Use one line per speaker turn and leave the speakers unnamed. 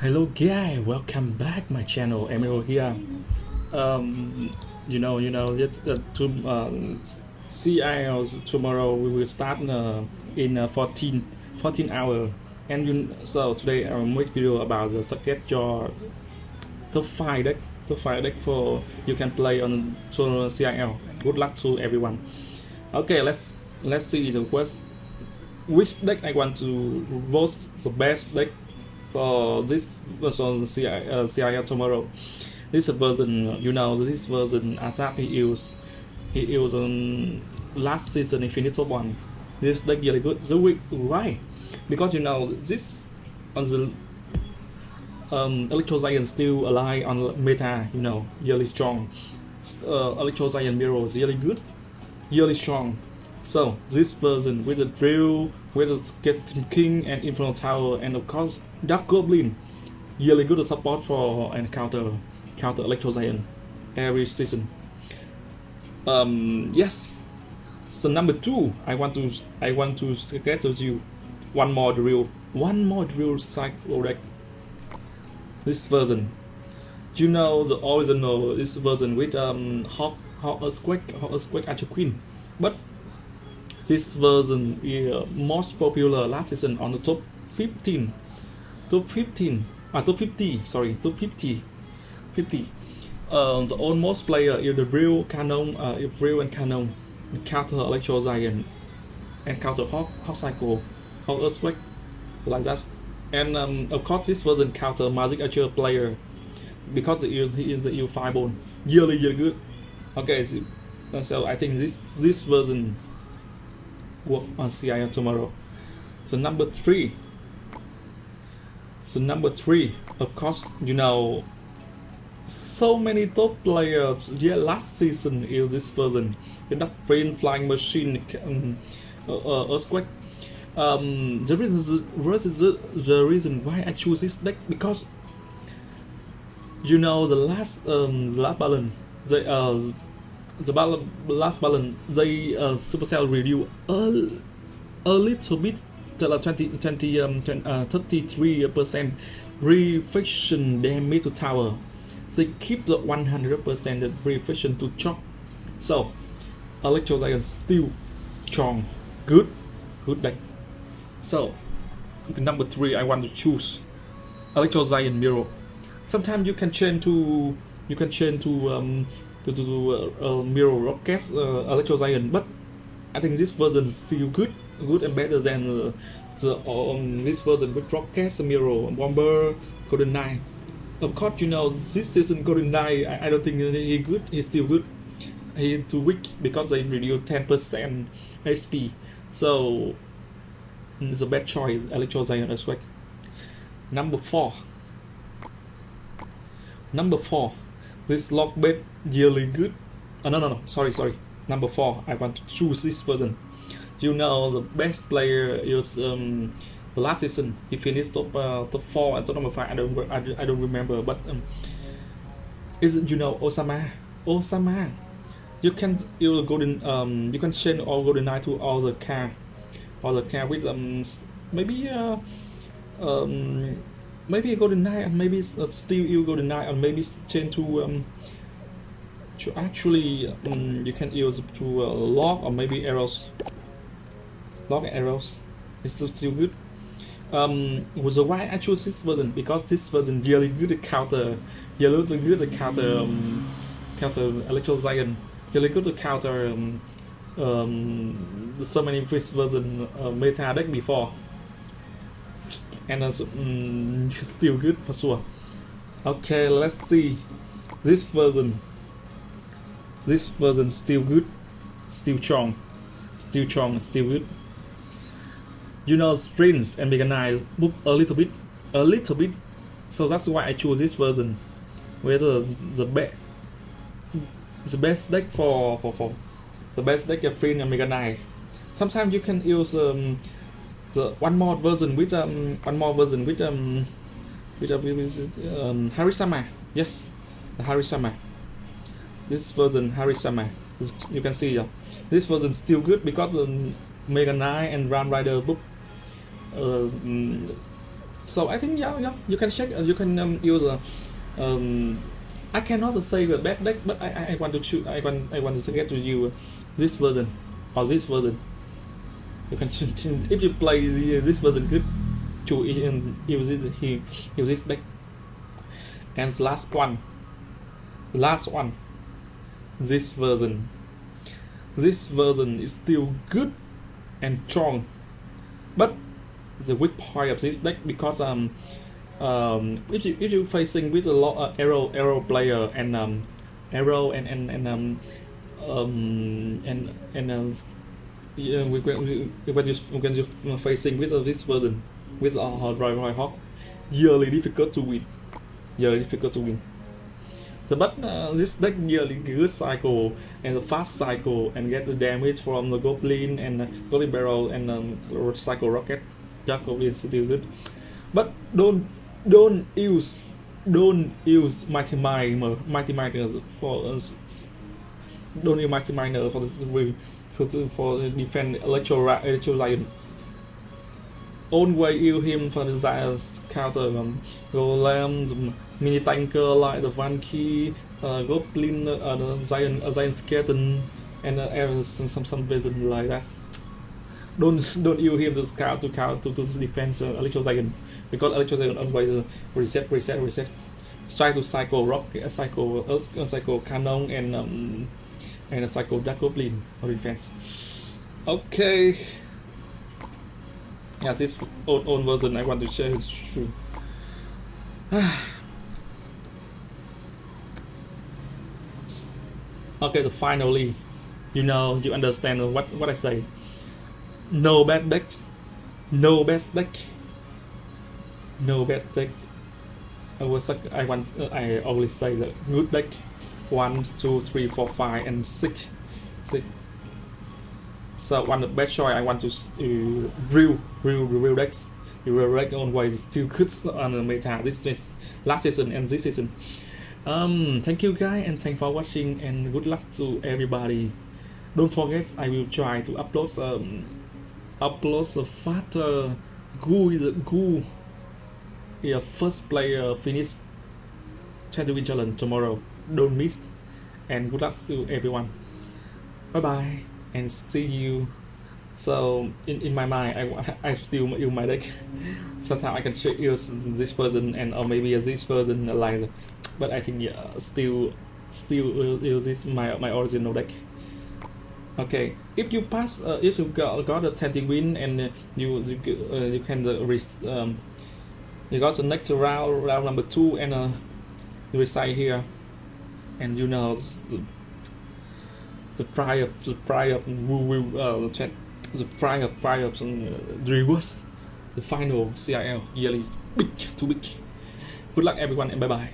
Hello guys, welcome back my channel Emiro here. Um, you know, you know, it's uh, to uh, CIL tomorrow we will start uh, in uh, 14 14 hour. And you, so today I will make video about the subject your top five deck, top five deck for you can play on to CIL. Good luck to everyone. Okay, let's let's see the quest. Which deck I want to vote the best deck for this version CI, uh, tomorrow. This version, you know, this version ASAP he used, he used on last season Infinite one. This deck really good. The week why? Because you know this on the um, Electro Giant still alive on meta, you know, really strong. Uh, Electro Giant Mirror is really good, really strong. So this version with the drill, with the Skeleton King and Inferno Tower, and of course Dart Goblin, really good support for and counter counter Electro Giant every season. Um, yes. So number two, I want to I want to get you one more drill, one more drill cycle deck. This version, you know the original this version with um Hog Hog Earthquake Hog Earthquake Archer Queen, but this version is most popular last season on the top 15. Top 15. Ah, top 50. Sorry, top 50. 50. Uh, the almost player is the real cannon, uh, real and cannon, counter electro giant, and counter hog, hog cycle, hog earthquake, like that. And um, of course, this version counter magic archer player because he is, he is the EU fireball. Really, really good. Okay, so, so I think this this version work on CIL tomorrow. So number three. So number three, of course, you know, so many top players. Yeah, last season is this version. The Dark Flame Flying Machine, um, uh, uh, Earthquake. Um, the reason, the, the reason why I choose this deck because you know the last um the last balance they uh the last balance they uh, Supercell review a, a little bit till 20, 20, um, 20 uh, 33 percent reflection damage to tower. They keep the 100 percent reflection to choke so electro giant still strong. Good. Good deck so number three i want to choose electro mirror. Sometimes you can change to you can change to um, to, to, to uh, uh, mirror rocket uh, electro giant but i think this version is still good good and better than uh, the um, this version with rocket mirror bomber golden knight. Of course you know this season golden knight i, I don't think he good he's still good. He too weak because they reduce 10 percent hp so it's a bad choice electro giant as well. Number four. Number four this log bait really good? Oh, no no no. Sorry sorry. Number four. I want to choose this version you know the best player is um the last season he finished top uh, top four and top number five. I don't i, I don't remember but um is you know osama osama? You can you golden um you can change all golden knight to all the car all the car with um maybe uh um maybe a golden knight and maybe uh, still you go to knight and maybe change to um to actually um, you can use to uh, or maybe arrows. Lock arrows. It's still, good? Um was why I chose this version because this version really good to counter really good to counter um, counter electro giant really good to counter um, um, so many first version uh, meta deck before and uh, mm, still good for sure. Okay let's see. This version. This version still good still strong still strong still good. You know sprints and mega move a little bit a little bit. So that's why i choose this version. Where the best the best deck for for for the best deck of Flint and Mega Knight. Sometimes you can use um, the one more version with um one more version with um with, uh, with um, Harisama. Yes, the Harisama. This version Harisama. You can see uh, this version still good because um, Mega Knight and Ram Rider book uh, so I think yeah, yeah, you can check. Uh, you can um, use. Uh, um, I cannot say the bad deck, but I, I, want to. I want I want to suggest to you this version or this version. You can if you play the, this version good. To use this use this deck. And last one, last one, this version. This version is still good and strong, but the weak point of this deck because um um if you if you facing with a lot of arrow arrow player and um arrow and and and um um and and uh, yeah, when, when, you when you facing with uh, this version with uh, Roy Roy Hawk really difficult to win. Really difficult to win. The but uh, this deck really good cycle and the fast cycle and get the damage from the goblin and uh, goblin barrel and um, cycle rocket. Jacob is still good. But don't don't use don't use mighty miner mighty miners for us don't use mighty miner for this for for defend electro electro giant always use him for the counter um, golem mini tanker like the Vanky, uh, goblin uh, the giant uh, giant skeleton and uh, some some some vision like that. Don't don't use him to scout to count to, to defend uh, Electro Dragon because Electro Dragon always uh, reset reset reset. Try to cycle rock uh, cycle uh, cycle cannon and um, and a cycle dart goblin for defense okay. Yeah this old, old version I want to share. Is true. Okay so finally you know you understand what what I say. No bad deck no bad deck no bad deck I was I want uh, I always say that good deck one two three four five and six. Six so one of the best choice I want to uh, real real real decks real deck always still good on the meta this, this last season and this season. Um thank you guys and thanks for watching and good luck to everybody. Don't forget I will try to upload um upload the faster Gu is Gu yeah, first player finish 20 win challenge tomorrow don't miss and good luck to everyone. Bye bye and see you. So in, in my mind I, I still use my deck sometimes I can use this version and or maybe this version like but I think yeah still still use this my my original deck okay if you pass uh, if you got, got a 20 win and uh, you you, uh, you can uh, um, you got the next round round number two and uh, you reside here and you know the, the price of the price of uh, the price of price of some uh, rewards the final CIL yearly big too big good luck everyone and bye bye